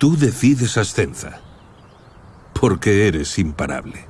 Tú decides Ascenza. Porque eres imparable.